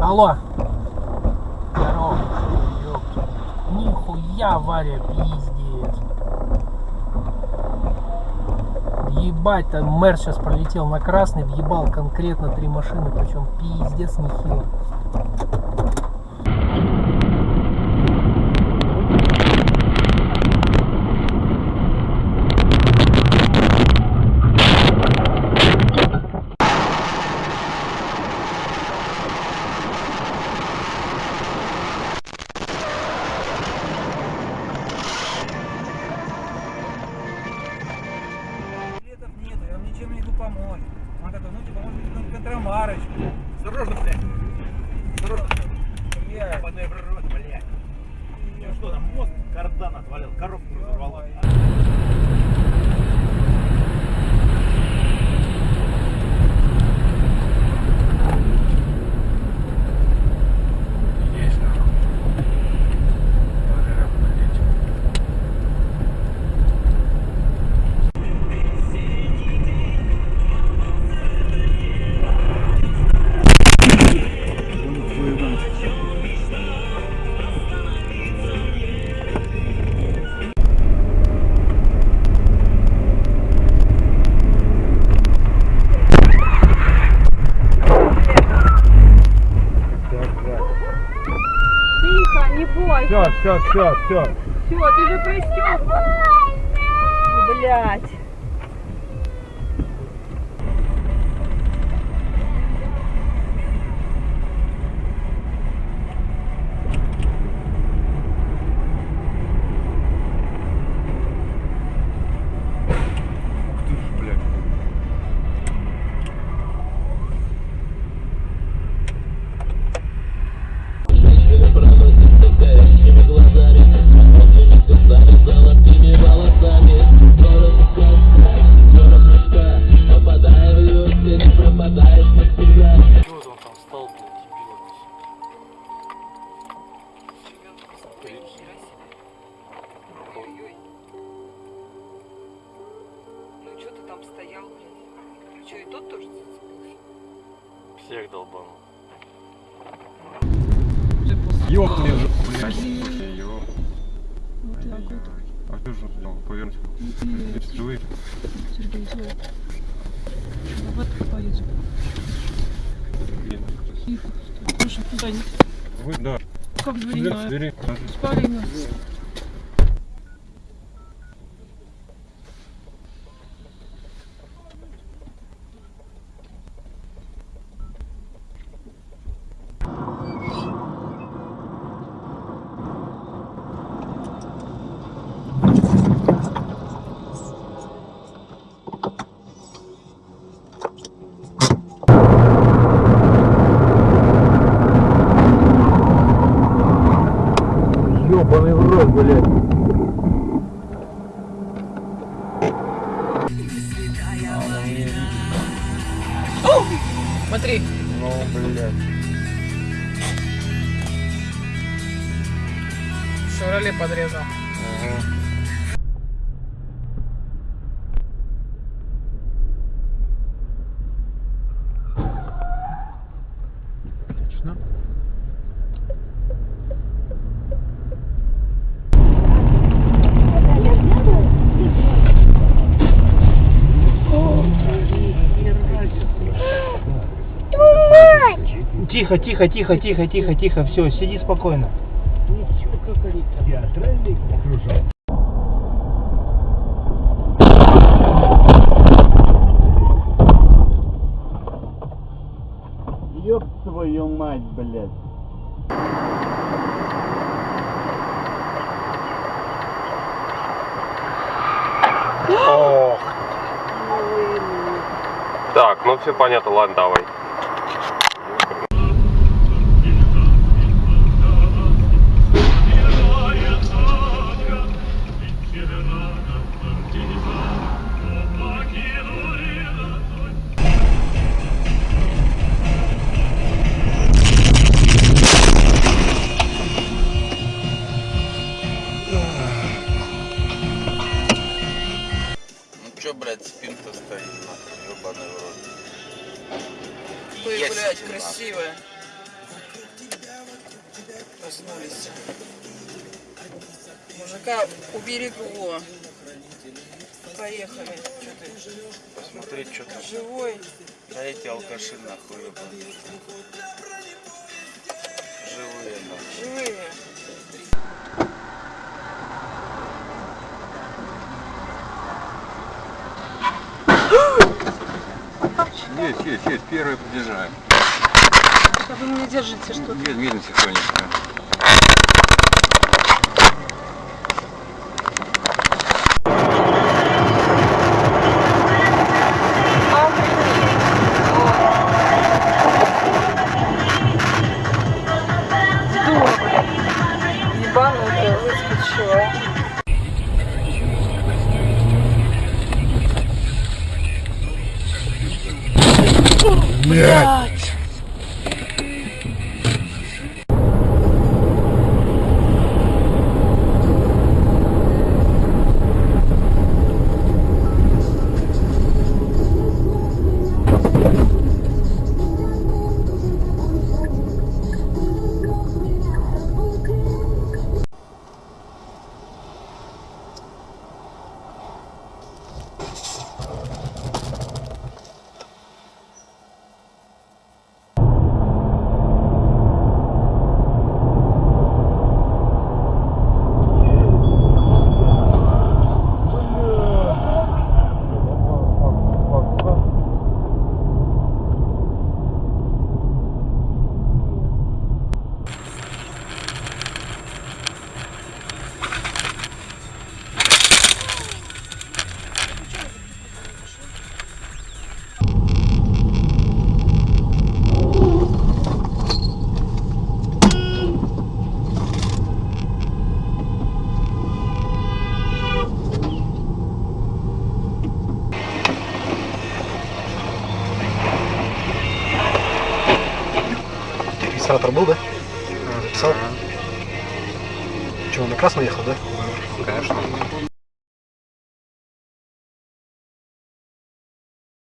Алло. Здорово. Нихуя авария, пиздец. Ебать, там мэр сейчас пролетел на красный, въебал конкретно три машины, причем пиздец нехило. Мозг кардан отвалил, коробку Все, все, все, все. Ты же пристёг. Блять. Ну что ты там стоял, блядь? Что, и тот тоже зацепился? Всех долбанул. Ёбаный же, блядь. А ты же, повернуть. Ведь живые. Сергей, злой. Вот. Блин. Тихо. Слушай, куда не Вы, да. Как в двери Дверь, на- Смотри. Ну, блядь. Шевроле подрезал. Точно? Тихо, тихо, тихо, тихо, тихо, тихо, все, сиди спокойно. Ёб твою мать, блядь. Ох. Так, ну все понятно, ладно, давай. Чё, блядь, спинка стоит, нахуй, ёбаный в рот. Ой, Есть блядь, красивая. проснулись. Мужика уберегло. Поехали. Что ты, Посмотреть, что там. живой? Да эти алкаши нахуй ебаные. Живые нахуй. Живые. Есть, есть, есть, первые подъезжаем. А вы меня держите что-то. Мед- Медленно, тихонечко. Блять! Регистратор был, да? Писал? Чего, на красный ехал, да? Конечно.